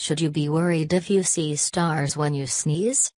Should you be worried if you see stars when you sneeze?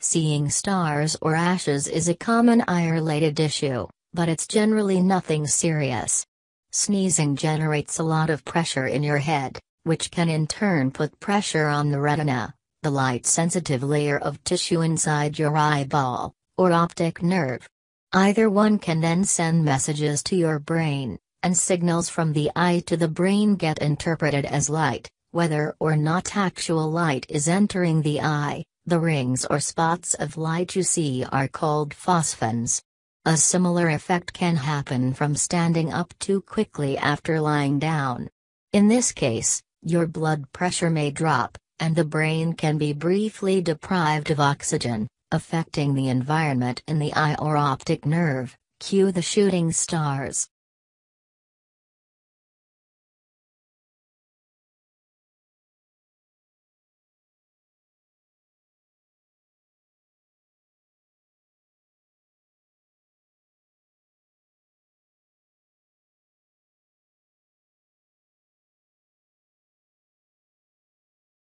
Seeing stars or flashes is a common eye related issue, but it's generally nothing serious. Sneezing generates a lot of pressure in your head, which can in turn put pressure on the retina, the light sensitive layer of tissue inside your eyeball, or optic nerve. Either one can then send messages to your brain, and signals from the eye to the brain get interpreted as light, whether or not actual light is entering the eye. The rings or spots of light you see are called phosphenes. A similar effect can happen from standing up too quickly after lying down. In this case, your blood pressure may drop, and the brain can be briefly deprived of oxygen, affecting the environment in the eye or optic nerve. Cue the shooting stars.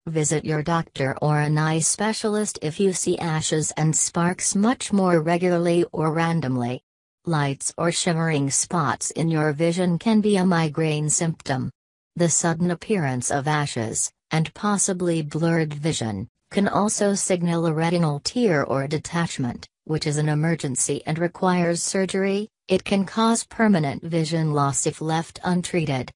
Visit your doctor or an eye specialist if you see flashes and sparks much more regularly or randomly. Lights or shimmering spots in your vision can be a migraine symptom. The sudden appearance of flashes, and possibly blurred vision, can also signal a retinal tear or detachment, which is an emergency and requires surgery. It can cause permanent vision loss if left untreated.